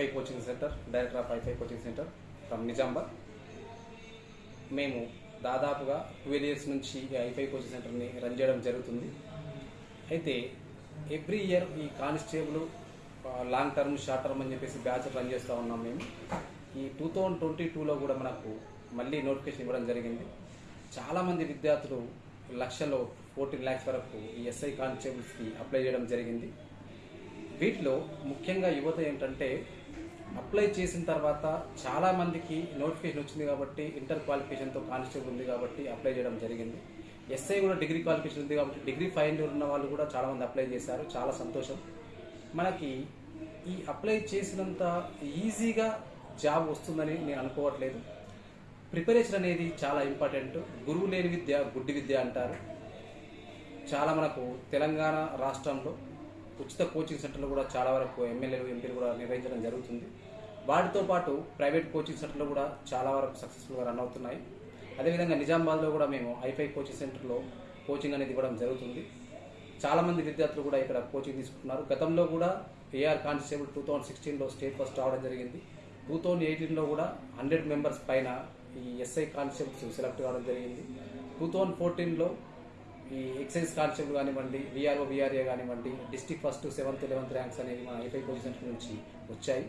HiFi coaching centre director of HiFi coaching centre from Nizamabad మేము దాదాపుగా twelve years నుంచి ఈ ఐఫై కోచింగ్ సెంటర్ని రన్ చేయడం జరుగుతుంది. అయితే ఎవ్రీ ఇయర్ ఈ constable long term short term అని చెప్పేసి బ్యాచ్ రన్ చేస్తూ ఉన్నాం మేము. ఈ టూ థౌజండ్ ట్వంటీ టూలో కూడా మనకు మళ్ళీ నోటిఫికేషన్ ఇవ్వడం జరిగింది. చాలామంది విద్యార్థులు లక్షల్లో ఫోర్టీన్ ల్యాక్స్ వరకు ఈ ఎస్ఐ కానిస్టేబుల్స్కి అప్లై చేయడం జరిగింది. వీటిలో ముఖ్యంగా యువత ఏంటంటే అప్లై చేసిన తర్వాత చాలా మందికి నోటిఫికేషన్ వచ్చింది కాబట్టి ఇంటర్ క్వాలిఫికేషన్తో కానిస్టేబుల్ ఉంది కాబట్టి అప్లై చేయడం జరిగింది. ఎస్ఐ కూడా డిగ్రీ క్వాలిఫికేషన్ ఉంది కాబట్టి డిగ్రీ ఫైనల్ ఉన్న వాళ్ళు కూడా చాలా మంది అప్లై చేశారు. చాలా సంతోషం. మనకి ఈ అప్లై చేసినంత ఈజీగా జాబ్ వస్తుందని నేను అనుకోవట్లేదు. ప్రిపరేషన్ అనేది చాలా ఇంపార్టెంట్. గురువు లేని విద్య గుడ్డి విద్య అంటారు. చాలా మనకు తెలంగాణ రాష్ట్రంలో ఉచిత కోచింగ్ సెంటర్లు కూడా చాలా వరకు ఎమ్మెల్యేలు ఎంపీలు కూడా నిర్వహించడం జరుగుతుంది. వాటితో పాటు ప్రైవేట్ కోచింగ్ సెంటర్లు కూడా చాలా వరకు సక్సెస్ఫుల్గా రన్ అవుతున్నాయి. అదేవిధంగా నిజామాబాద్లో కూడా మేము ఐఫై కోచింగ్ సెంటర్లో కోచింగ్ అనేది ఇవ్వడం జరుగుతుంది. చాలామంది విద్యార్థులు కూడా ఇక్కడ కోచింగ్ తీసుకుంటున్నారు. గతంలో కూడా ఏఆర్ కానిస్టేబుల్ టూ థౌజండ్ సిక్స్టీన్లో స్టేట్ ఫస్ట్ రావడం జరిగింది. టూ థౌజండ్ ఎయిటీన్లో కూడా హండ్రెడ్ మెంబర్స్ పైన ఈ ఎస్ఐ కానిస్టేబుల్స్ సెలెక్ట్ కావడం జరిగింది. టూ థౌజండ్ ఫోర్టీన్లో ఈ ఎక్సైజ్ కానిస్టేబుల్ కానివ్వండి విఆర్ఓ విఆర్ఏ కానివ్వండి district first seventh eleventh ranks అనేవి మన ఏపీ కోచింగ్ సెంటర్ నుంచి వచ్చాయి.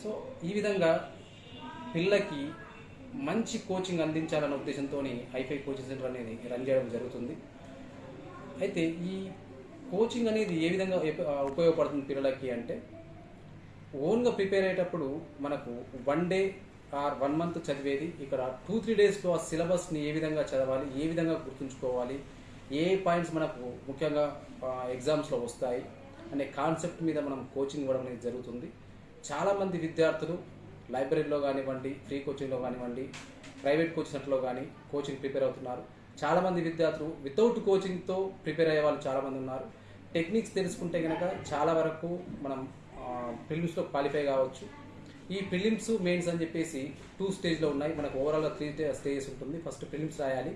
సో ఈ విధంగా పిల్లలకి మంచి కోచింగ్ అందించాలన్న ఉద్దేశంతో ఐఫై కోచింగ్ సెంటర్ అనేది రన్ చేయడం జరుగుతుంది. అయితే ఈ కోచింగ్ అనేది ఏ విధంగా ఉపయోగపడుతుంది పిల్లలకి అంటే ఓన్గా ప్రిపేర్ అయ్యేటప్పుడు మనకు one day or one month చదివేది. ఇక్కడ టూ త్రీ డేస్లో ఆ సిలబస్ని ఏ విధంగా చదవాలి ఏ విధంగా గుర్తుంచుకోవాలి ఏ పాయింట్స్ మనకు ముఖ్యంగా ఎగ్జామ్స్లో వస్తాయి అనే కాన్సెప్ట్ మీద మనం కోచింగ్ ఇవ్వడం అనేది జరుగుతుంది. చాలామంది విద్యార్థులు లైబ్రరీలో కానివ్వండి ఫ్రీ కోచింగ్లో కానివ్వండి ప్రైవేట్ కోచింగ్ సెంటర్లో కానీ కోచింగ్ ప్రిపేర్ అవుతున్నారు. చాలామంది విద్యార్థులు వితౌట్ కోచింగ్తో ప్రిపేర్ అయ్యే వాళ్ళు చాలామంది ఉన్నారు. టెక్నిక్స్ తెలుసుకుంటే కనుక చాలా వరకు మనం ఫిల్మ్స్లో క్వాలిఫై కావచ్చు. ఈ ఫిలిమ్స్ మెయిన్స్ అని చెప్పేసి టూ స్టేజ్లో ఉన్నాయి. మనకు ఓవరాల్గా త్రీ స్టేజెస్ ఉంటుంది. ఫస్ట్ ఫిలిమ్స్ రాయాలి.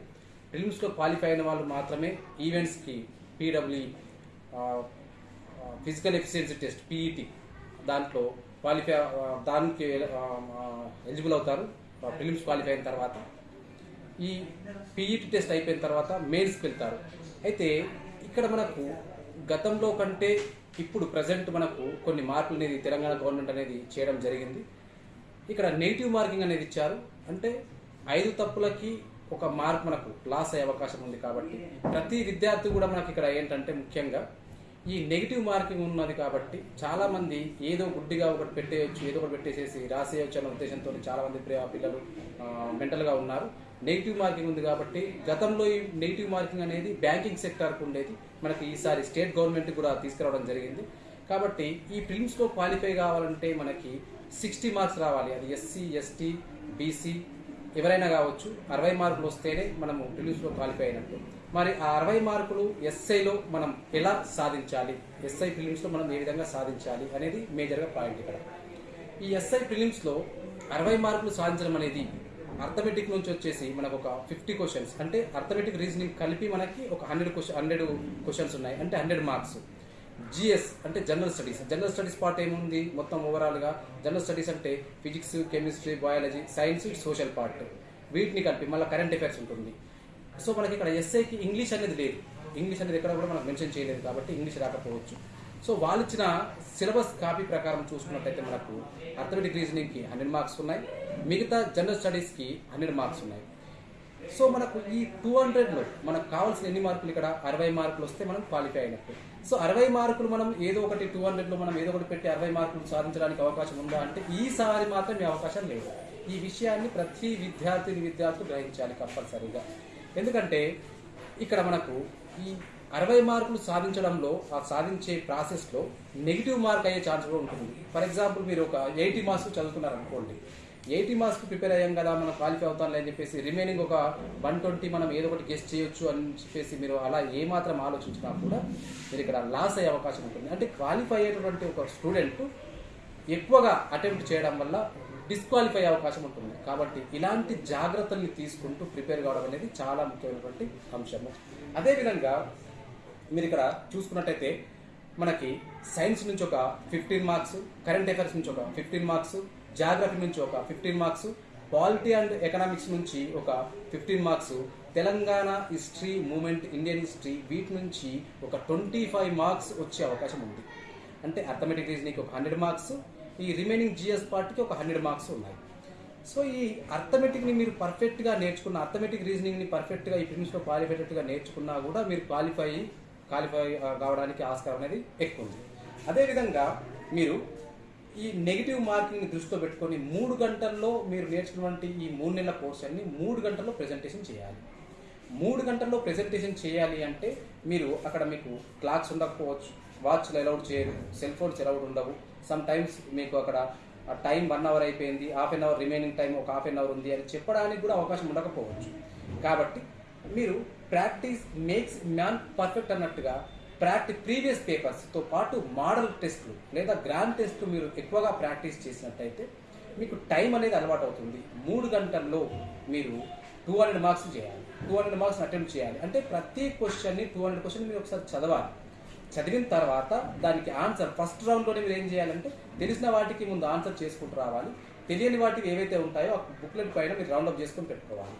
ఫిలిమ్స్లో క్వాలిఫై అయిన వాళ్ళు మాత్రమే ఈవెంట్స్కి PW physical efficiency test PET దాంట్లో క్వాలిఫై దానికి ఎలిజిబుల్ అవుతారు. ఫిలిమ్స్ క్వాలిఫై అయిన తర్వాత. ఈ పీఈటీ టెస్ట్ అయిపోయిన తర్వాత మెయిన్స్కి వెళ్తారు. అయితే ఇక్కడ మనకు గతంలో కంటే ఇప్పుడు ప్రజెంట్ మనకు కొన్ని మార్పులు అనేది తెలంగాణ గవర్నమెంట్ అనేది చేయడం జరిగింది. ఇక్కడ నెగిటివ్ మార్కింగ్ అనేది ఇచ్చారు. అంటే ఐదు తప్పులకి ఒక మార్క్ మనకు లాస్ అయ్యే అవకాశం ఉంది కాబట్టి ప్రతి విద్యార్థి కూడా మనకి ఇక్కడ ఏంటంటే ముఖ్యంగా ఈ నెగిటివ్ మార్కింగ్ ఉన్నది కాబట్టి చాలా మంది ఏదో గుడ్డిగా ఒకటి పెట్టేయచ్చు ఏదో ఒకటి పెట్టేసేసి రాసేయచ్చు అన్న ఉద్దేశంతో చాలా మంది పిల్లలు మెంటల్గా ఉన్నారు. నెగిటివ్ మార్కింగ్ ఉంది కాబట్టి గతంలో ఈ నెగిటివ్ మార్కింగ్ అనేది బ్యాంకింగ్ సెక్టార్కు ఉండేది. మనకి ఈసారి స్టేట్ గవర్నమెంట్ కూడా తీసుకురావడం జరిగింది. కాబట్టి ఈ ప్రిలిమ్స్లో క్వాలిఫై కావాలంటే మనకి సిక్స్టీ మార్క్స్ రావాలి. అది ఎస్సీ ఎస్టీ బీసీ ఎవరైనా కావచ్చు. అరవై మార్కులు వస్తేనే మనము ప్రిలిమ్స్లో క్వాలిఫై అయినట్టు. మరి ఆ అరవై మార్కులు ఎస్ఐలో మనం ఎలా సాధించాలి? ఎస్ఐ ఫిలిమ్స్లో మనం ఏ విధంగా సాధించాలి అనేది మేజర్గా పాయింట్ ఇక్కడ. ఈ ఎస్ఐ ఫిలిమ్స్లో అరవై మార్కులు సాధించడం అనేది అర్థమెటిక్ నుంచి వచ్చేసి మనకు ఒక ఫిఫ్టీ క్వశ్చన్స్ అంటే అర్థమెటిక్ రీజనింగ్ కలిపి మనకి ఒక హండ్రెడ్ క్వశ్చన్ హండ్రెడ్ క్వశ్చన్స్ ఉన్నాయి అంటే హండ్రెడ్ మార్క్స్. జిఎస్ అంటే general studies. General studies part ఏముంది? మొత్తం ఓవరాల్గా జనరల్ స్టడీస్ అంటే physics chemistry biology science social part. వీటిని కలిపి మళ్ళీ కరెంట్ అఫైర్స్ ఉంటుంది. సో మనకి ఇక్కడ ఎస్ఐకి ఇంగ్లీష్ అనేది లేదు. ఇంగ్లీష్ అనేది ఎక్కడ కూడా మనకు మెన్షన్ చేయలేదు కాబట్టి ఇంగ్లీష్ రాకపోవచ్చు. సో వాళ్ళు ఇచ్చిన సిలబస్ కాపీ ప్రకారం చూసుకున్నట్టయితే మనకు అర్థమెటిక్ రీజనింగ్కి హండ్రెడ్ మార్క్స్ ఉన్నాయి. మిగతా జనరల్ స్టడీస్కి హండ్రెడ్ మార్క్స్ ఉన్నాయి. సో మనకు ఈ టూ హండ్రెడ్లో మనకు కావాల్సిన ఎన్ని మార్కులు ఇక్కడ? అరవై మార్కులు వస్తే మనం క్వాలిఫై అయినట్టు. సో అరవై మార్కులు మనం ఏదో ఒకటి టూ హండ్రెడ్లో మనం ఏదో ఒకటి పెట్టి అరవై మార్కులు సాధించడానికి అవకాశం ఉందా అంటే ఈసారి మాత్రం ఈ అవకాశం లేదు. ఈ విషయాన్ని ప్రతి విద్యార్థిని విద్యార్థులు గ్రహించాలి కంపల్సరీగా. ఎందుకంటే ఇక్కడ మనకు ఈ అరవై మార్కులు సాధించడంలో ఆ సాధించే ప్రాసెస్లో నెగిటివ్ మార్క్ అయ్యే ఛాన్స్ కూడా ఉంటుంది. ఫర్ ఎగ్జాంపుల్ మీరు ఒక ఎయిటీ మార్క్స్ చదువుతున్నారు అనుకోండి ఎయిటీ మార్క్స్ ప్రిపేర్ అయ్యాం కదా మనం క్వాలిఫై అవుతాం అని చెప్పేసి రిమైనింగ్ ఒక వన్ ట్వంటీ మనం ఏదో ఒకటి గెస్ట్ చేయొచ్చు అని చెప్పేసి మీరు అలా ఏమాత్రం ఆలోచించినా కూడా మీరు ఇక్కడ లాస్ అయ్యే అవకాశం ఉంటుంది. అంటే క్వాలిఫై అయ్యేటువంటి ఒక స్టూడెంట్ ఎక్కువగా అటెంప్ట్ చేయడం వల్ల డిస్క్వాలిఫై అయ్యే అవకాశం ఉంటుంది. కాబట్టి ఇలాంటి జాగ్రత్తల్ని తీసుకుంటూ ప్రిపేర్ కావడం అనేది చాలా ముఖ్యమైనటువంటి అంశము అదేవిధంగా మీరు ఇక్కడ చూసుకున్నట్టయితే మనకి సైన్స్ నుంచి ఒక ఫిఫ్టీన్ మార్క్స్ కరెంట్ అఫైర్స్ నుంచి ఒక ఫిఫ్టీన్ మార్క్స్ జాగ్రఫీ నుంచి ఒక fifteen marks polity and economics నుంచి ఒక fifteen marks Telangana history movement Indian history వీటి నుంచి ఒక ట్వంటీ ఫైవ్ మార్క్స్ వచ్చే అవకాశం ఉంది. అంటే అథమెటిక్ రీజనింగ్ ఒక హండ్రెడ్ మార్క్స్ ఈ రిమైనింగ్ జిఎస్ పార్ట్కి ఒక హండ్రెడ్ మార్క్స్ ఉన్నాయి. సో ఈ అర్థమెటిక్ని మీరు పర్ఫెక్ట్గా నేర్చుకున్న అర్థమెటిక్ రీజనింగ్ని పర్ఫెక్ట్గా ఈ ప్రిమిస్లో క్వాలిఫైటెడ్గా నేర్చుకున్నా కూడా మీరు క్వాలిఫై క్వాలిఫై కావడానికి ఆస్కారం అనేది ఎక్కువ ఉంది. అదేవిధంగా మీరు ఈ నెగిటివ్ మార్కింగ్ని దృష్టిలో పెట్టుకొని మూడు గంటల్లో మీరు నేర్చుకున్నటువంటి ఈ మూడు నెలల కోర్స్ అన్ని మూడు గంటల్లో ప్రెజెంటేషన్ చేయాలి. మూడు గంటల్లో ప్రెజెంటేషన్ చేయాలి అంటే మీరు అక్కడ మీకు క్లాక్స్ ఉండకపోవచ్చు వాచ్లు అలౌడ్ చేయరు సెల్ ఫోన్స్ అలౌడ్ ఉండవు. సమ్ టైమ్స్ మీకు అక్కడ టైం వన్ అవర్ అయిపోయింది half an hour remaining time ఒక హాఫ్ అన్ అవర్ ఉంది అని చెప్పడానికి కూడా అవకాశం ఉండకపోవచ్చు. కాబట్టి మీరు ప్రాక్టీస్ మేక్స్ మ్యాన్ పర్ఫెక్ట్ అన్నట్టుగా ప్రాక్టీస్ ప్రీవియస్ పేపర్స్తో పాటు మోడల్ టెస్ట్లు లేదా గ్రాండ్ టెస్ట్లు మీరు ఎక్కువగా ప్రాక్టీస్ చేసినట్టయితే మీకు టైం అనేది అలవాటు అవుతుంది. మూడు గంటల్లో మీరు టూ హండ్రెడ్ మార్క్స్ చేయాలి. టూ హండ్రెడ్ మార్క్స్ అటెంప్ట్ చేయాలి. అంటే ప్రతి క్వశ్చన్ని టూ హండ్రెడ్ క్వశ్చన్ మీరు ఒకసారి చదవాలి. చదివిన తర్వాత దానికి ఆన్సర్ ఫస్ట్ రౌండ్లోనే మీరు ఏం చేయాలంటే తెలిసిన వాటికి ముందు ఆన్సర్ చేసుకుంటూ రావాలి. తెలియని వాటికి ఏవైతే ఉంటాయో ఆ బుక్లెట్ పైన మీరు రౌండ్ అప్ చేసుకొని పెట్టుకోవాలి.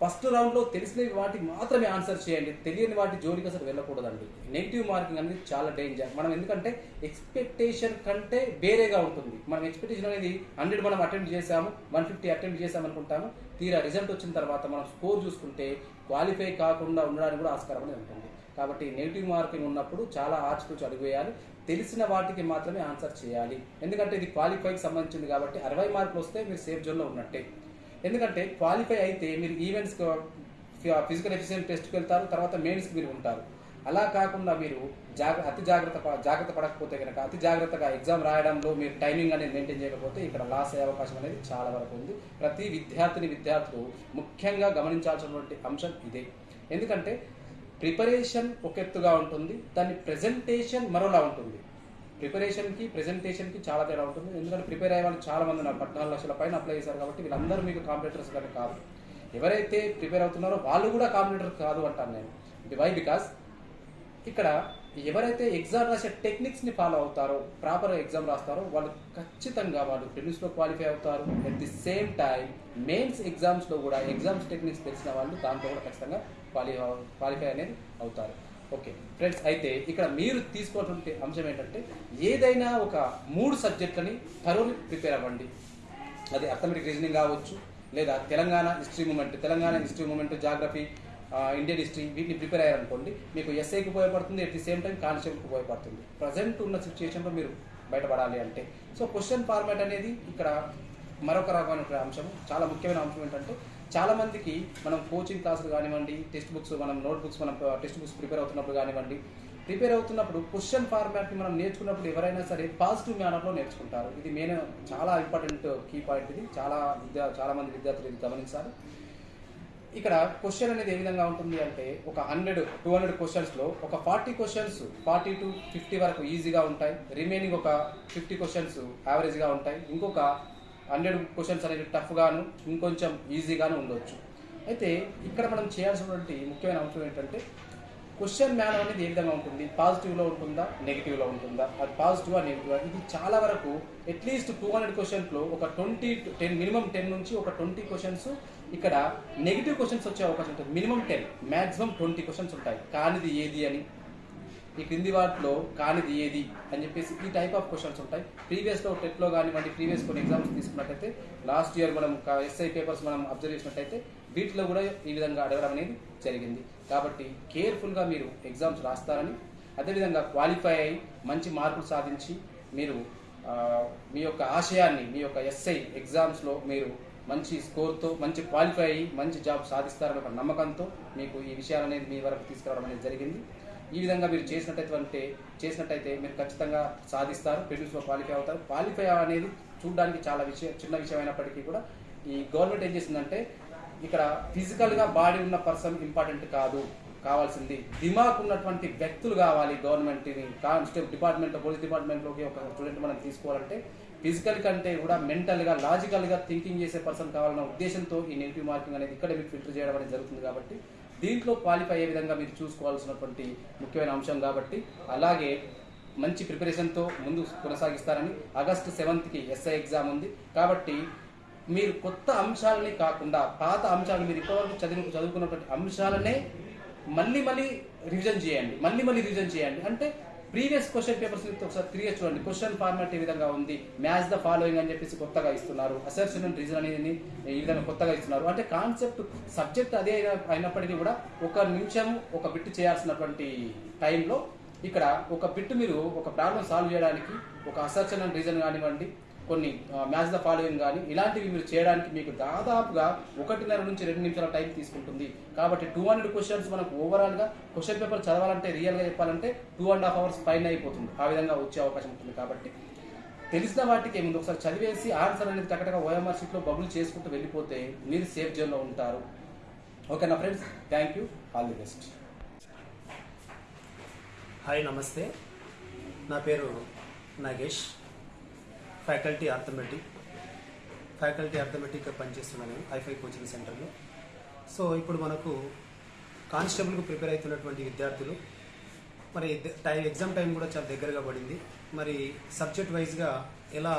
ఫస్ట్ రౌండ్లో తెలిసిన వాటికి మాత్రమే ఆన్సర్ చేయండి. తెలియని వాటి జోలికి అసలు వెళ్ళకూడదండి. నెగిటివ్ మార్కింగ్ అనేది చాలా డేంజర్. మనం ఎందుకంటే ఎక్స్పెక్టేషన్ కంటే వేరేగా ఉంటుంది. మనం ఎక్స్పెక్టేషన్ అనేది హండ్రెడ్ మనం అటెంప్ట్ చేసాము వన్ ఫిఫ్టీ అటెంప్ట్ చేసాము అనుకుంటాము తీరా రిజల్ట్ వచ్చిన తర్వాత మనం స్కోర్ చూసుకుంటే క్వాలిఫై కాకుండా ఉండడానికి కూడా ఆస్కారం అనేది ఉంటుంది. కాబట్టి నెగిటివ్ మార్కింగ్ ఉన్నప్పుడు చాలా ఆచితూచి అడుగు వేయాలి తెలిసిన వాటికి మాత్రమే ఆన్సర్ చేయాలి. ఎందుకంటే ఇది క్వాలిఫైకి సంబంధించింది కాబట్టి అరవై మార్కులు వస్తే మీరు సేఫ్ జోన్లో ఉన్నట్టే. ఎందుకంటే క్వాలిఫై అయితే మీరు ఈవెంట్స్ ఫిజికల్ ఎఫిషియెంట్ టెస్ట్కి వెళ్తారు తర్వాత మెయిన్స్కి మీరు ఉంటారు. అలా కాకుండా మీరు జాగ్ర అతి జాగ్రత్త జాగ్రత్త పడకపోతే కనుక అతి జాగ్రత్తగా ఎగ్జామ్ రాయడంలో మీరు టైమింగ్ అనేది మెయింటైన్ చేయకపోతే ఇక్కడ లాస్ అయ్యే అవకాశం అనేది చాలా వరకు ఉంది. ప్రతి విద్యార్థిని విద్యార్థులు ముఖ్యంగా గమనించాల్సినటువంటి అంశం ఇదే. ఎందుకంటే ప్రిపరేషన్ ఒక ఎత్తుగా ఉంటుంది దాని ప్రెజెంటేషన్ మరోలా ఉంటుంది. ప్రిపరేషన్కి ప్రెజెంటేషన్కి చాలా తేడా ఉంటుంది. ఎందుకంటే ప్రిపేర్ అయ్యే వాళ్ళు చాలా మంది ఉన్నారు. పద్నాలుగు లక్షల పైన అప్లై చేశారు కాబట్టి వీళ్ళందరూ మీకు కాంపిటేటర్స్ కానీ కాదు. ఎవరైతే ప్రిపేర్ అవుతున్నారో వాళ్ళు కూడా కాంపిటేటర్ కాదు అంటాను నేను. వై బికాస్ ఇక్కడ ఎవరైతే ఎగ్జామ్ రాసే టెక్నిక్స్ని ఫాలో అవుతారో ప్రాపర్ ఎగ్జామ్ రాస్తారో వాళ్ళు ఖచ్చితంగా వాళ్ళు ప్రిలిమ్స్లో క్వాలిఫై అవుతారు. At the same time mains ఎగ్జామ్స్లో కూడా ఎగ్జామ్స్ టెక్నిక్స్ తెలిసిన వాళ్ళు దాంట్లో కూడా ఖచ్చితంగా క్వాలి క్వాలిఫై అనేది అవుతారు. ఓకే ఫ్రెండ్స్ అయితే ఇక్కడ మీరు తీసుకోవాల్సిన అంశం ఏంటంటే ఏదైనా ఒక మూడు సబ్జెక్టులని థరోలీ ప్రిపేర్ అవ్వండి. అది అథమెటిక్ రీజనింగ్ కావచ్చు లేదా Telangana history movement Telangana history movement geography Indian history వీటిని ప్రిపేర్ అయ్యారనుకోండి మీకు ఎస్ఐకి ఉపయోగపడుతుంది అట్ ది సేమ్ టైం కానిస్టేబుల్కి ఉపయోగపడుతుంది. ప్రజెంట్ ఉన్న సిచ్యుయేషన్లో మీరు బయటపడాలి అంటే. సో క్వశ్చన్ ఫార్మాట్ అనేది ఇక్కడ మరొక రకమైన అంశం చాలా ముఖ్యమైన అంశం ఏంటంటే చాలా మందికి మనం కోచింగ్ క్లాసులు కానివ్వండి టెక్స్ట్ బుక్స్ మనం నోట్ బుక్స్ మనం టెక్స్ట్ బుక్స్ ప్రిపేర్ అవుతున్నప్పుడు కానివ్వండి ప్రిపేర్ అవుతున్నప్పుడు క్వశ్చన్ ఫార్మాట్ని మనం నేర్చుకున్నప్పుడు ఎవరైనా సరే పాజిటివ్ మేనర్లో నేర్చుకుంటారు. ఇది మెయిన్ చాలా ఇంపార్టెంట్ కీ పాయింట్ ఇది. చాలా విద్యా చాలా మంది విద్యార్థులు ఇది గమనించాలి. ఇక్కడ క్వశ్చన్ అనేది ఏ విధంగా ఉంటుంది అంటే ఒక హండ్రెడ్ టూ హండ్రెడ్ క్వశ్చన్స్లో ఒక forty questions forty to fifty వరకు ఈజీగా ఉంటాయి. రిమైనింగ్ ఒక ఫిఫ్టీ క్వశ్చన్స్ యావరేజ్గా ఉంటాయి. ఇంకొక హండ్రెడ్ క్వశ్చన్స్ అనేది టఫ్గాను ఇంకొంచెం ఈజీగాను ఉండొచ్చు. అయితే ఇక్కడ మనం చేయాల్సినటువంటి ముఖ్యమైన అంశం ఏంటంటే క్వశ్చన్ మ్యాన్ అనేది ఏ విధంగా ఉంటుంది? పాజిటివ్లో ఉంటుందా? నెగిటివ్లో ఉంటుందా? అది పాజిటివా నెగిటివా? ఇది చాలా వరకు అట్లీస్ట్ టూ హండ్రెడ్ క్వశ్చన్స్లో ఒక ట్వంటీ టెన్ మినిమం టెన్ నుంచి ఒక ట్వంటీ క్వశ్చన్స్ ఇక్కడ నెగిటివ్ క్వశ్చన్స్ వచ్చే అవకాశం ఉంటుంది. Minimum ten maximum twenty questions ఉంటాయి. కానిది ఏది అని? ఈ క్రింది వాటిలో కానిది ఏది అని చెప్పేసి ఈ టైప్ ఆఫ్ క్వశ్చన్స్ ఉంటాయి. ప్రీవియస్లో టెట్లో కానివ్వండి ప్రీవియస్ కొన్ని ఎగ్జామ్స్ తీసుకున్నట్టయితే లాస్ట్ ఇయర్ మనం ఎస్ఐ పేపర్స్ మనం అబ్జర్వ్ చేసినట్టయితే వీటిలో కూడా ఈ విధంగా అడగడం అనేది జరిగింది. కాబట్టి కేర్ఫుల్గా మీరు ఎగ్జామ్స్ రాస్తారని అదేవిధంగా క్వాలిఫై అయ్యి మంచి మార్కులు సాధించి మీరు మీ యొక్క ఆశయాన్ని మీ యొక్క ఎస్ఐ ఎగ్జామ్స్లో మీరు మంచి స్కోర్తో మంచి క్వాలిఫై అయ్యి మంచి జాబ్ సాధిస్తారని ఒక నమ్మకంతో మీకు ఈ విషయాలు అనేది మీ వరకు తీసుకురావడం అనేది జరిగింది. ఈ విధంగా మీరు చేసినట్టయితే చేసినట్టయితే మీరు ఖచ్చితంగా సాధిస్తారు ప్రిలిమ్స్లో క్వాలిఫై అవుతారు. క్వాలిఫై అనేది చూడడానికి చాలా విషయం చిన్న విషయం అయినప్పటికీ కూడా ఈ గవర్నమెంట్ ఏం చేసిందంటే ఇక్కడ ఫిజికల్గా బాడీ ఉన్న పర్సన్ ఇంపార్టెంట్ కాదు కావాల్సింది. దిమాక్ ఉన్నటువంటి వ్యక్తులు కావాలి గవర్నమెంట్ని కానిస్టేబుల్ డిపార్ట్మెంట్ పోలీస్ డిపార్ట్మెంట్లోకి ఒక స్టూడెంట్ మనం తీసుకోవాలంటే ఫిజికల్ కంటే కూడా మెంటల్గా లాజికల్గా థింకింగ్ చేసే పర్సన్ కావాలన్న ఉద్దేశంతో ఈ నెగిటివ్ మార్కింగ్ అనేది ఇక్కడ మీకు ఫిల్టర్ చేయడం అనేది జరుగుతుంది కాబట్టి దీంట్లో క్వాలిఫై అయ్యే విధంగా మీరు చూసుకోవాల్సినటువంటి ముఖ్యమైన అంశం కాబట్టి అలాగే మంచి ప్రిపరేషన్తో ముందు కొనసాగిస్తారని ఆగస్టు సెవెంత్కి ఎస్ఐ ఎగ్జామ్ ఉంది. కాబట్టి మీరు కొత్త అంశాలని కాకుండా పాత అంశాలు మీరు ఇప్పటివరకు చదివి చదువుకున్నటువంటి అంశాలనే మళ్ళీ మళ్ళీ రివిజన్ చేయండి. మళ్ళీ మళ్ళీ రివిజన్ చేయండి. అంటే ప్రీవియస్ క్వశ్చన్ పేపర్స్ ఒకసారి తిరిగి చూడండి. క్వశ్చన్ ఫార్మాట్ ఏ విధంగా ఉంది? మ్యాచ్ ద ఫాలోయింగ్ అని చెప్పేసి కొత్తగా ఇస్తున్నారు. అసెప్షన్ అండ్ రీజన్ అనేది ఈ విధంగా కొత్తగా ఇస్తున్నారు. అంటే కాన్సెప్ట్ సబ్జెక్ట్ అదే అయిన- అయినప్పటికీ కూడా ఒక నిమిషం ఒక బిట్ చేయాల్సినటువంటి టైంలో ఇక్కడ ఒక బిట్ మీరు ఒక ప్రాబ్లం సాల్వ్ చేయడానికి ఒక అసెప్షన్ అండ్ రీజన్ కానివ్వండి కొన్ని మ్యాచ్ ద ఫాలోయింగ్ కానీ ఇలాంటివి మీరు చేయడానికి మీకు దాదాపుగా ఒకటిన్నర నుంచి రెండు నిమిషాల టైం తీసుకుంటుంది. కాబట్టి టూ హండ్రెడ్ క్వశ్చన్స్ మనకు ఓవరాల్గా క్వశ్చన్ పేపర్ చదవాలంటే రియల్గా చెప్పాలంటే టూ అండ్ హాఫ్ అవర్స్ పైన అయిపోతుంది. ఆ విధంగా వచ్చే అవకాశం ఉంటుంది కాబట్టి. తెలిసిన వాటికి ముందు ఒకసారి చదివేసి ఆన్సర్ అనేది టకటగా ఓఎంఆర్ షీట్లో బబుల్ చేసుకుంటూ వెళ్ళిపోతే మీరు సేఫ్ జోన్లో ఉంటారు. ఓకేనా friends thank you all the best hi నమస్తే. నా పేరు నాగేష్. ఫ్యాకల్టీ అర్థమెటిక్ ఫ్యాకల్టీ ఆర్థమెటిక్గా పనిచేస్తున్నాను నేను హైఫై కోచింగ్ సెంటర్లో సో ఇప్పుడు మనకు కానిస్టేబుల్కు ప్రిపేర్ అవుతున్నటువంటి విద్యార్థులు మరి టైం ఎగ్జామ్ టైం కూడా చాలా దగ్గరగా పడింది. మరి సబ్జెక్ట్ వైజ్గా ఎలా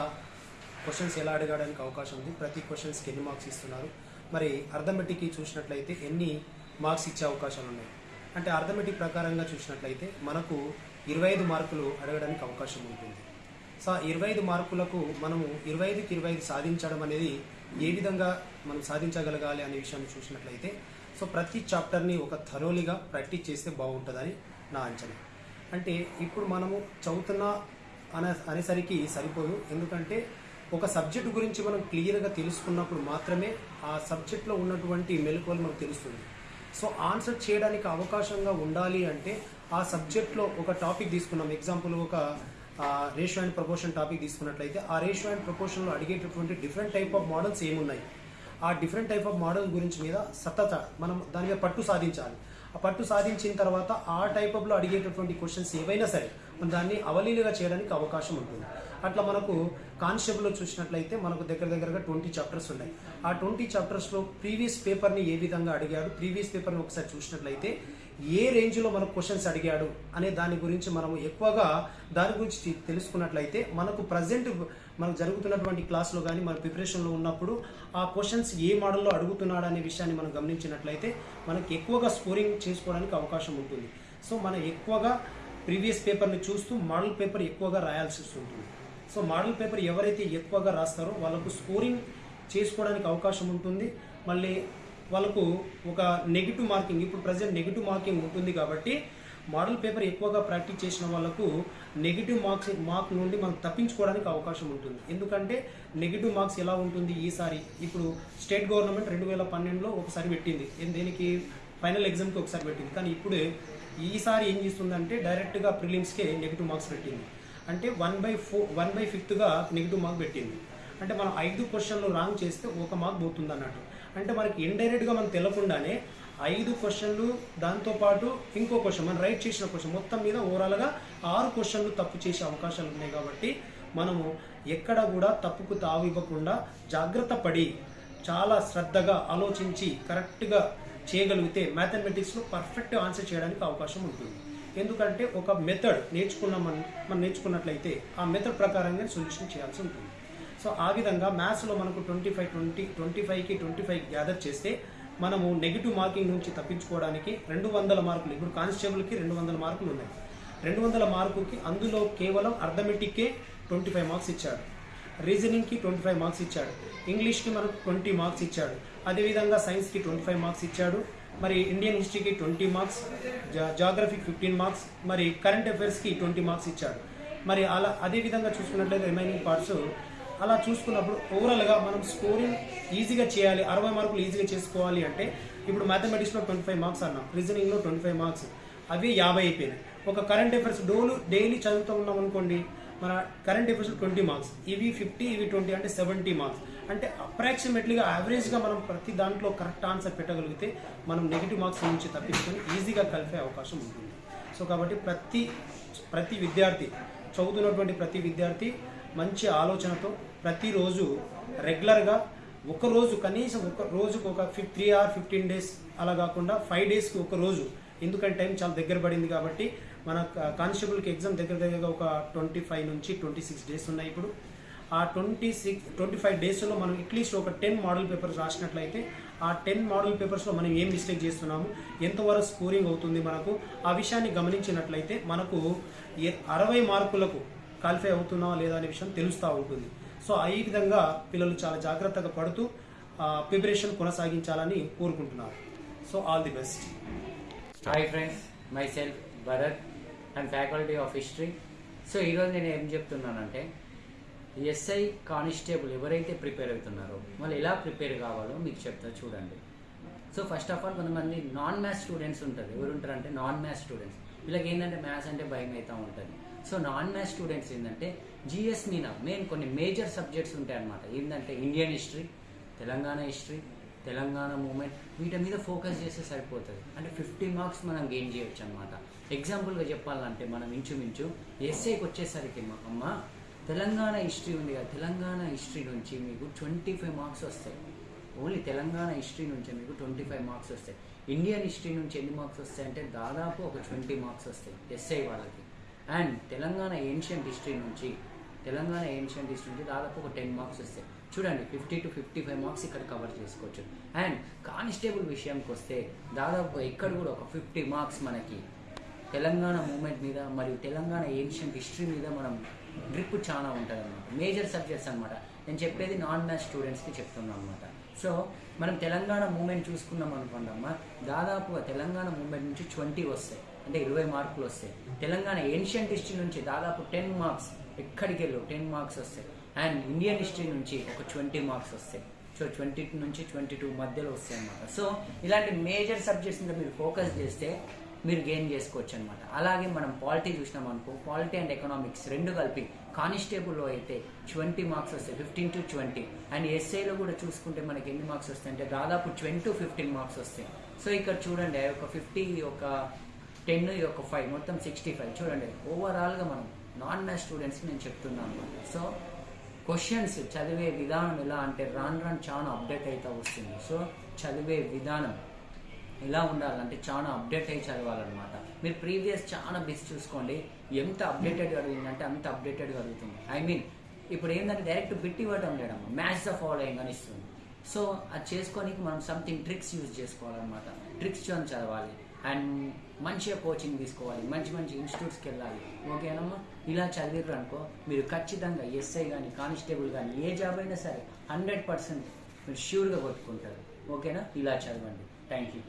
క్వశ్చన్స్ ఎలా అడగడానికి అవకాశం ఉంది? ప్రతి క్వశ్చన్స్కి ఎన్ని మార్క్స్ ఇస్తున్నారు? మరి అర్థమెటిక్ చూసినట్లయితే ఎన్ని మార్క్స్ ఇచ్చే అవకాశాలు ఉన్నాయి? అంటే అర్థమెటిక్ ప్రకారంగా చూసినట్లయితే మనకు ఇరవై ఐదు మార్కులు అడగడానికి అవకాశం ఉంటుంది. సో ఇరవై ఐదు మార్కులకు మనము ఇరవై ఐదుకి ఇరవై ఐదు సాధించడం అనేది ఏ విధంగా మనం సాధించగలగాలి అనే విషయాన్ని చూసినట్లయితే సో ప్రతి చాప్టర్ని ఒక థరోలీగా ప్రాక్టీస్ చేస్తే బాగుంటుందని నా అంచనా. అంటే ఇప్పుడు మనము చదువుతున్న అనే అనేసరికి సరిపోదు. ఎందుకంటే ఒక సబ్జెక్టు గురించి మనం క్లియర్గా తెలుసుకున్నప్పుడు మాత్రమే ఆ సబ్జెక్ట్లో ఉన్నటువంటి మెలకువలు మనకు తెలుస్తుంది. సో ఆన్సర్ చేయడానికి అవకాశంగా ఉండాలి అంటే ఆ సబ్జెక్ట్లో ఒక టాపిక్ తీసుకున్నాం. ఎగ్జాంపుల్ ఒక రేషియో అండ్ ప్రపోర్షన్ టాపిక్ తీసుకున్నట్లయితే ఆ రేషియో అండ్ ప్రపోర్షన్లో అడిగేటటువంటి డిఫరెంట్ టైప్ ఆఫ్ మోడల్స్ ఏమున్నాయి? ఆ డిఫరెంట్ టైప్ ఆఫ్ మోడల్ గురించి మీద సతత మనం దాని మీద పట్టు సాధించాలి. ఆ పట్టు సాధించిన తర్వాత ఆ టైప్ ఆఫ్లో అడిగేటటువంటి క్వశ్చన్స్ ఏవైనా సరే మనం దాన్ని అవలీలుగా చేయడానికి అవకాశం ఉంటుంది. అట్లా మనకు కానిస్టేబుల్లో చూసినట్లయితే మనకు దగ్గర దగ్గరగా ట్వంటీ చాప్టర్స్ ఉన్నాయి. ఆ ట్వంటీ చాప్టర్స్లో ప్రీవియస్ పేపర్ని ఏ విధంగా అడిగాడు ప్రీవియస్ పేపర్ని ఒకసారి చూసినట్లయితే ఏ రేంజ్లో మనకు క్వశ్చన్స్ అడిగాడు అనే దాని గురించి మనము ఎక్కువగా దాని గురించి తెలుసుకున్నట్లయితే మనకు ప్రజెంట్ మనకు జరుగుతున్నటువంటి క్లాస్లో కానీ మన ప్రిపరేషన్లో ఉన్నప్పుడు ఆ క్వశ్చన్స్ ఏ మోడల్లో అడుగుతున్నాడు అనే విషయాన్ని మనం గమనించినట్లయితే మనకు ఎక్కువగా స్కోరింగ్ చేసుకోవడానికి అవకాశం ఉంటుంది. సో మనం ఎక్కువగా ప్రీవియస్ పేపర్ని చూస్తూ మోడల్ పేపర్ ఎక్కువగా రాయాల్సి ఉంటుంది సో మోడల్ పేపర్ ఎవరైతే ఎక్కువగా రాస్తారో వాళ్ళకు స్కోరింగ్ చేసుకోవడానికి అవకాశం ఉంటుంది. మళ్ళీ వాళ్ళకు ఒక నెగిటివ్ మార్కింగ్ ఇప్పుడు ప్రజెంట్ నెగిటివ్ మార్కింగ్ ఉంటుంది కాబట్టి మోడల్ పేపర్ ఎక్కువగా ప్రాక్టీస్ చేసిన వాళ్ళకు నెగిటివ్ మార్క్స్ మార్క్ నుండి మనం తప్పించుకోవడానికి అవకాశం ఉంటుంది. ఎందుకంటే నెగిటివ్ మార్క్స్ ఎలా ఉంటుంది ఈసారి? ఇప్పుడు స్టేట్ గవర్నమెంట్ రెండు వేల పన్నెండులో ఒకసారి పెట్టింది. దేనికి? ఫైనల్ ఎగ్జామ్కి ఒకసారి పెట్టింది. కానీ ఇప్పుడు ఈసారి ఏం చేస్తుందంటే డైరెక్ట్గా ప్రిలిమ్స్కే నెగిటివ్ మార్క్స్ పెట్టింది. అంటే one by four one by ఫిఫ్త్గా negative mark పెట్టింది. అంటే మనం ఐదు క్వశ్చన్లు రాంగ్ చేస్తే ఒక మార్క్ పోతుంది అన్నట్టు అంటే మనకి ఇండైరెక్ట్గా మనం తెలకుండానే ఐదు క్వశ్చన్లు దాంతోపాటు ఇంకో క్వశ్చన్ మనం రైట్ చేసిన క్వశ్చన్ మొత్తం మీద ఓవరాల్గా ఆరు క్వశ్చన్లు తప్పు చేసే అవకాశాలు ఉన్నాయి కాబట్టి మనము ఎక్కడ కూడా తప్పుకు తావు ఇవ్వకుండా జాగ్రత్త పడి చాలా శ్రద్ధగా ఆలోచించి కరెక్ట్గా చేయగలిగితే మ్యాథమెటిక్స్లో పర్ఫెక్ట్ ఆన్సర్ చేయడానికి అవకాశం ఉంటుంది. ఎందుకంటే ఒక మెథడ్ నేర్చుకున్నాం మనం మనం నేర్చుకున్నట్లయితే ఆ మెథడ్ ప్రకారంగా సొల్యూషన్ చేయాల్సి ఉంటుంది. సో ఆ విధంగా మ్యాథ్స్లో మనకు ట్వంటీ ఫైవ్ ట్వంటీ ట్వంటీ ఫైవ్కి ట్వంటీ ఫైవ్ గ్యాదర్ చేస్తే మనము నెగిటివ్ మార్కింగ్ నుంచి తప్పించుకోవడానికి రెండు వందల మార్కులు ఇప్పుడు కానిస్టేబుల్కి రెండు వందల మార్కులు ఉన్నాయి. రెండు వందల మార్కుకి అందులో కేవలం అర్థమెటిక్కే ట్వంటీ ఫైవ్ మార్క్స్ ఇచ్చాడు. రీజనింగ్కి ట్వంటీ ఫైవ్ మార్క్స్ ఇచ్చాడు. ఇంగ్లీష్కి మనకు ట్వంటీ మార్క్స్ ఇచ్చాడు. అదేవిధంగా సైన్స్కి ట్వంటీ ఫైవ్ మార్క్స్ ఇచ్చాడు. మరి ఇండియన్ హిస్టరీకి ట్వంటీ మార్క్స్ జాగ్రఫీకి ఫిఫ్టీన్ మార్క్స్ మరి కరెంట్ అఫైర్స్కి ట్వంటీ మార్క్స్ ఇచ్చాడు. మరి అలా అదే విధంగా చూసుకున్నట్లయితే రిమైనింగ్ పార్ట్స్ అలా చూసుకున్నప్పుడు ఓవరాల్గా మనం స్కోరింగ్ ఈజీగా చేయాలి. అరవై మార్కులు ఈజీగా చేసుకోవాలి అంటే ఇప్పుడు మ్యాథమెటిక్స్లో ట్వంటీ ఫైవ్ మార్క్స్ అన్నాం. రీజనింగ్లో ట్వంటీ ఫైవ్ మార్క్స్ అవి యాభై అయిపోయినాయి. ఒక కరెంట్ అఫైర్స్ డోలు డైలీ చదువుతూ ఉన్నాం అనుకోండి మన కరెంట్ అఫైర్స్ ట్వంటీ మార్క్స్ ఇవి ఫిఫ్టీ ఇవి ట్వంటీ అంటే సెవెంటీ మార్క్స్ అంటే అప్రాక్సిమేట్లీగా యావరేజ్గా మనం ప్రతి దాంట్లో కరెక్ట్ ఆన్సర్ పెట్టగలిగితే మనం నెగిటివ్ మార్క్స్ నుంచి తప్పించుకొని ఈజీగా కలిపే అవకాశం ఉంటుంది. సో కాబట్టి ప్రతి ప్రతి విద్యార్థి చదువుతున్నటువంటి ప్రతి విద్యార్థి మంచి ఆలోచనతో ప్రతిరోజు రెగ్యులర్గా ఒక రోజు కనీసం ఒక రోజుకు ఒక ఫిఫ్ త్రీ ఆర్ ఫిఫ్టీన్ డేస్ అలా కాకుండా ఫైవ్ డేస్కి ఒక రోజు. ఎందుకంటే టైం చాలా దగ్గర పడింది కాబట్టి మన కానిస్టేబుల్కి ఎగ్జామ్ దగ్గర దగ్గరగా ఒక ట్వంటీ ఫైవ్ నుంచి ట్వంటీ సిక్స్ డేస్ ఉన్నాయి ఇప్పుడు. ఆ ట్వంటీ సిక్స్ ట్వంటీ ఫైవ్ డేస్లో మనం అట్లీస్ట్ ఒక టెన్ మోడల్ పేపర్స్ రాసినట్లయితే ఆ టెన్ మోడల్ పేపర్స్లో మనం ఏం మిస్టేక్ చేస్తున్నాము ఎంతవరకు స్కోరింగ్ అవుతుంది మనకు ఆ విషయాన్ని గమనించినట్లయితే మనకు అరవై మార్కులకు క్వాలిఫై అవుతున్నావా లేదా అనే విషయం తెలుస్తూ ఉంటుంది. సో ఈ విధంగా పిల్లలు చాలా జాగ్రత్తగా పడుతూ ప్రిపరేషన్ కొనసాగించాలని కోరుకుంటున్నారు. So all the best. Hi friends myself Bharat and faculty of history so ఈరోజు నేను ఏం చెప్తున్నానంటే ఎస్ఐ కానిస్టేబుల్ ఎవరైతే ప్రిపేర్ అవుతున్నారో వాళ్ళు ఎలా ప్రిపేర్ కావాలో మీకు చెప్తా చూడండి. సో ఫస్ట్ ఆఫ్ ఆల్ కొంతమంది నాన్ మ్యాథ్స్ స్టూడెంట్స్ ఉంటారు ఎవరు ఉంటారంటే నాన్ మ్యాథ్స్ స్టూడెంట్స్ వీళ్ళకి ఏంటంటే మ్యాథ్స్ అంటే భయం అవుతూ ఉంటుంది. సో నాన్ మ్యాథ్స్ స్టూడెంట్స్ ఏంటంటే జిఎస్ మీద మెయిన్ కొన్ని మేజర్ సబ్జెక్ట్స్ ఉంటాయి అనమాట ఏంటంటే Indian history Telangana history Telangana movement వీటి మీద ఫోకస్ చేస్తే సరిపోతుంది. అంటే ఫిఫ్టీ మార్క్స్ మనం గెయిన్ చేయొచ్చు అనమాట ఎగ్జాంపుల్గా చెప్పాలంటే మనం ఇంచుమించు ఎస్ఐకి వచ్చేసరికి అమ్మ తెలంగాణ హిస్టరీ ఉంది కదా తెలంగాణ హిస్టరీ నుంచి మీకు ట్వంటీ ఫైవ్ మార్క్స్ వస్తాయి. ఓన్లీ తెలంగాణ హిస్టరీ నుంచి మీకు ట్వంటీ ఫైవ్ మార్క్స్ వస్తాయి. ఇండియన్ హిస్టరీ నుంచి ఎన్ని మార్క్స్ వస్తాయి? అంటే దాదాపు ఒక ట్వంటీ మార్క్స్ వస్తాయి ఎస్ఐ వాళ్ళకి. అండ్ తెలంగాణ ఏన్షియంట్ హిస్టరీ నుంచి తెలంగాణ ఏన్షియంట్ హిస్టరీ నుంచి దాదాపు ఒక టెన్ మార్క్స్ వస్తాయి. చూడండి fifty to fifty five marks ఇక్కడ కవర్ చేసుకోవచ్చు. అండ్ కానిస్టేబుల్ విషయానికి వస్తే దాదాపు ఇక్కడ కూడా ఒక ఫిఫ్టీ మార్క్స్ మనకి తెలంగాణ మూమెంట్ మీద మరియు తెలంగాణ ఏన్షియంట్ హిస్టరీ మీద మనం గ్రిప్ చాలా ఉంటుంది అనమాట మేజర్ సబ్జెక్ట్స్ అనమాట నేను చెప్పేది నాన్ మ్యాథ్స్ స్టూడెంట్స్కి చెప్తున్నాను అనమాట సో మనం తెలంగాణ మూమెంట్ చూసుకున్నాం అనుకోండి అమ్మ దాదాపుగా తెలంగాణ మూమెంట్ నుంచి ట్వంటీ వస్తాయి. అంటే ఇరవై మార్కులు వస్తాయి. తెలంగాణ ఏన్షియంట్ హిస్టరీ నుంచి దాదాపు టెన్ మార్క్స్ ఎక్కడికి వెళ్ళు టెన్ మార్క్స్ వస్తాయి. అండ్ ఇండియన్ హిస్టరీ నుంచి ఒక ట్వంటీ మార్క్స్ వస్తాయి. సో ట్వంటీ నుంచి ట్వంటీ టూ మధ్యలో వస్తాయి అనమాట సో ఇలాంటి మేజర్ సబ్జెక్ట్స్ మీద మీరు ఫోకస్ చేస్తే మీరు గెయిన్ చేసుకోవచ్చు అనమాట అలాగే మనం పాలిటీ చూసినాం అనుకో పాలిటీ అండ్ ఎకనామిక్స్ రెండు కలిపి కానిస్టేబుల్లో అయితే ట్వంటీ మార్క్స్ వస్తాయి ఫిఫ్టీన్ టు ట్వంటీ. అండ్ ఎస్ఐలో కూడా చూసుకుంటే మనకి ఎన్ని మార్క్స్ వస్తాయి అంటే దాదాపు ట్వంటీ ఫిఫ్టీన్ మార్క్స్ వస్తాయి. సో ఇక్కడ చూడండి ఒక ఫిఫ్టీ ఒక టెన్ ఒక ఫైవ్ మొత్తం సిక్స్టీ ఫైవ్ చూడండి ఓవరాల్గా మనం నాన్ మ్యాథ్స్ స్టూడెంట్స్కి నేను చెప్తున్నాను. సో క్వశ్చన్స్ చదివే విధానం ఎలా అంటే రాను రాను చాలా అప్డేట్ అవుతూ వస్తుంది. సో చదివే విధానం ఎలా ఉండాలంటే చాలా అప్డేట్ అయ్యి చదవాలన్నమాట. మీరు ప్రీవియస్ చాలా బిస్ చూసుకోండి. ఎంత అప్డేటెడ్ అడిగిందంటే అంత అప్డేటెడ్ అడుగుతుంది ఐ మీన్ ఇప్పుడు ఏంటంటే డైరెక్ట్ బిట్ ఇవ్వటం లేడం మ్యాథ్స్ ద ఫాలోయింగ్ అని ఇస్తుంది. సో అది చేసుకోనికి మనం సంథింగ్ ట్రిక్స్ యూజ్ చేసుకోవాలన్నమాట. ట్రిక్స్ అని చదవాలి. అండ్ మంచిగా కోచింగ్ తీసుకోవాలి. మంచి మంచి ఇన్స్టిట్యూట్స్కి వెళ్ళాలి. ఓకేనమ్మా ఇలా చదివారు అనుకో మీరు ఖచ్చితంగా ఎస్ఐ కానీ కానిస్టేబుల్ కానీ ఏ జాబ్ అయినా సరే హండ్రెడ్ పర్సెంట్ మీరు ష్యూర్గా కొట్టుకుంటారు. ఓకేనా ఇలా చదవండి. Thank you